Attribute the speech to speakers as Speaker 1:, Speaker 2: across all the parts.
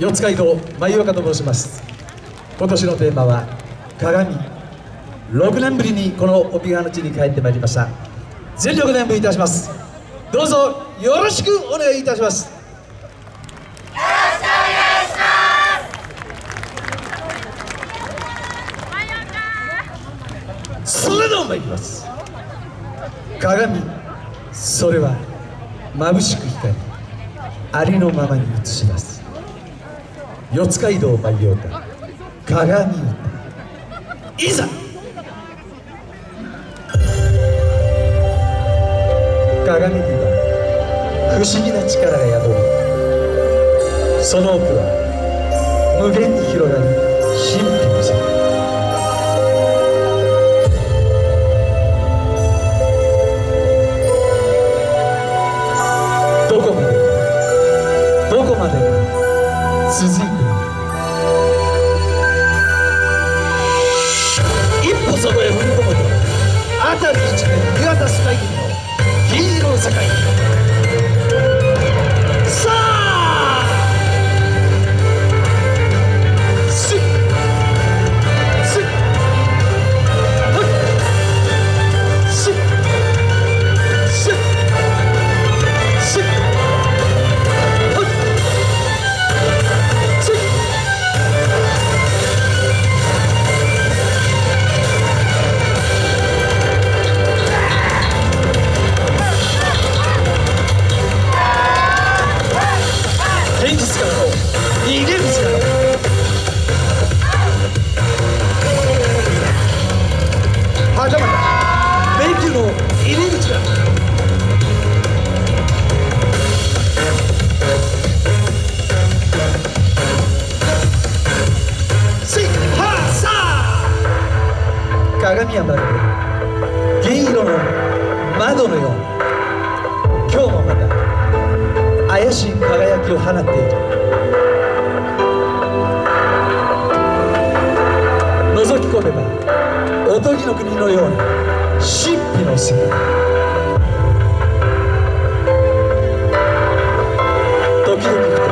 Speaker 1: 四街道舞岡と申します。今年のテーマは鏡。6年ぶりにこの帯川の地に帰ってまいりました。全力で演舞いたします。どうぞよろしくお願いいたします。それでは参ります。鏡。それは眩しく光りありのままに映します。四街道舞岡鏡歌いざ。鏡には不思議な力が宿りその奥は無限に広がる神秘の世界。鏡はまるで銀色の窓のように今日もまた怪しい輝きを放っている。覗き込めばおとぎの国のような神秘の世界時々ふと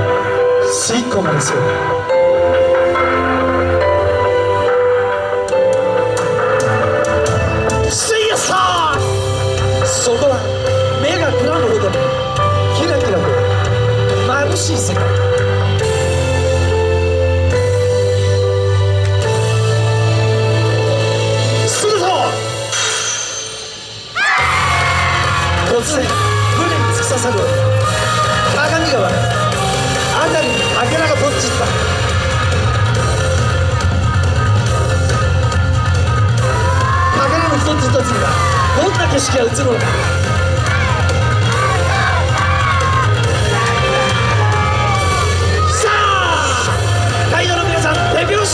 Speaker 1: 吸い込まれそう目がくらむほど。にキラキラと眩しい世界。すると突然船に突き刺さる。鏡川。辺りにかけらが飛ん散った。かけらの一つ一つにはどんな景色が映るのか。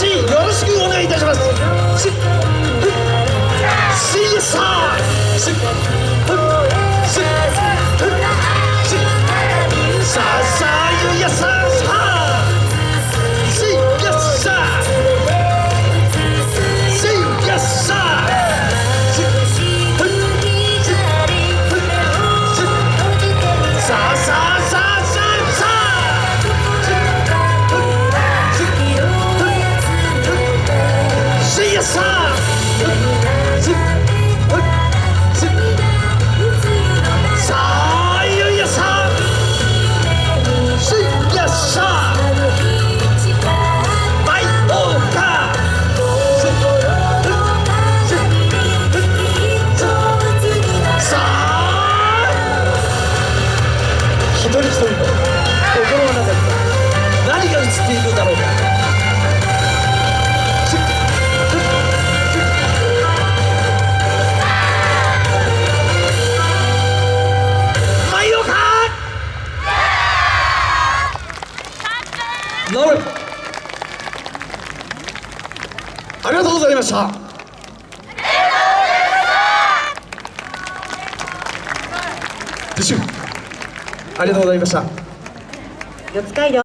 Speaker 1: しよろしくお願いいたします。しっ守るありがとうございました。撤収ありがとうございました。
Speaker 2: 四街道